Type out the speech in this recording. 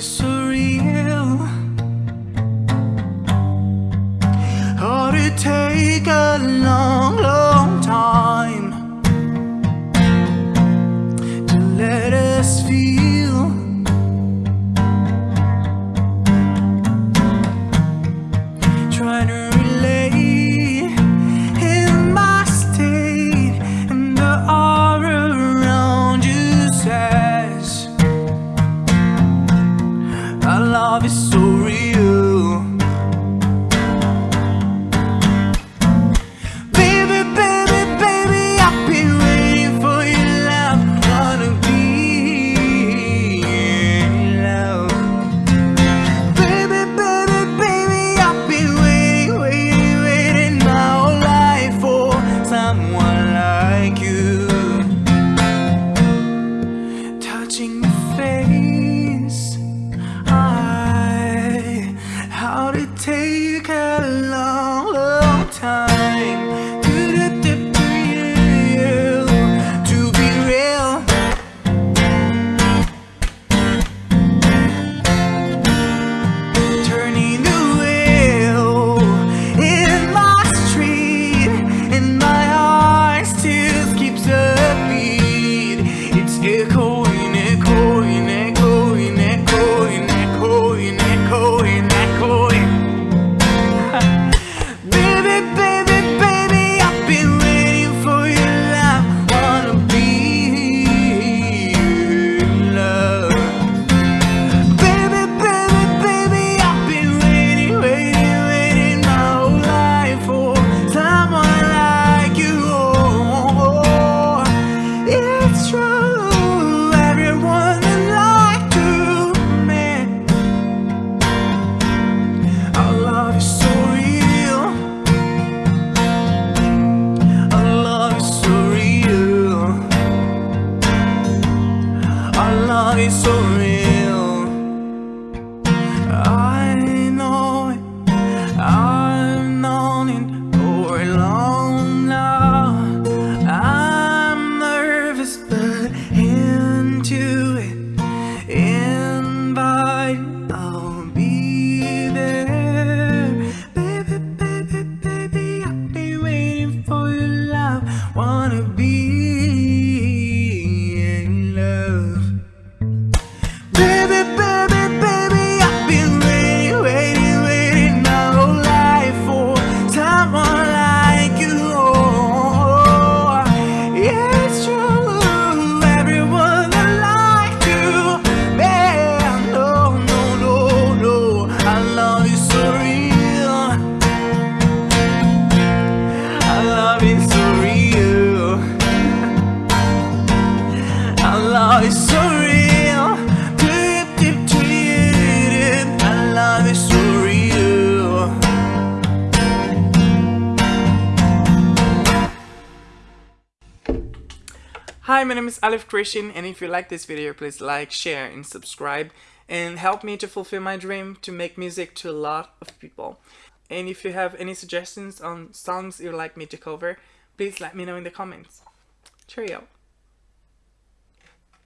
sorry love is so real. Baby, baby, baby, I've been waiting for your love. Wanna be in love. Baby, baby, baby, I've been waiting, waiting, waiting My whole life for someone like you. Touching your face. take baby. I'm sorry Hi, my name is Aleph Christian and if you like this video, please like, share and subscribe and help me to fulfill my dream to make music to a lot of people. And if you have any suggestions on songs you'd like me to cover, please let me know in the comments. Cheerio!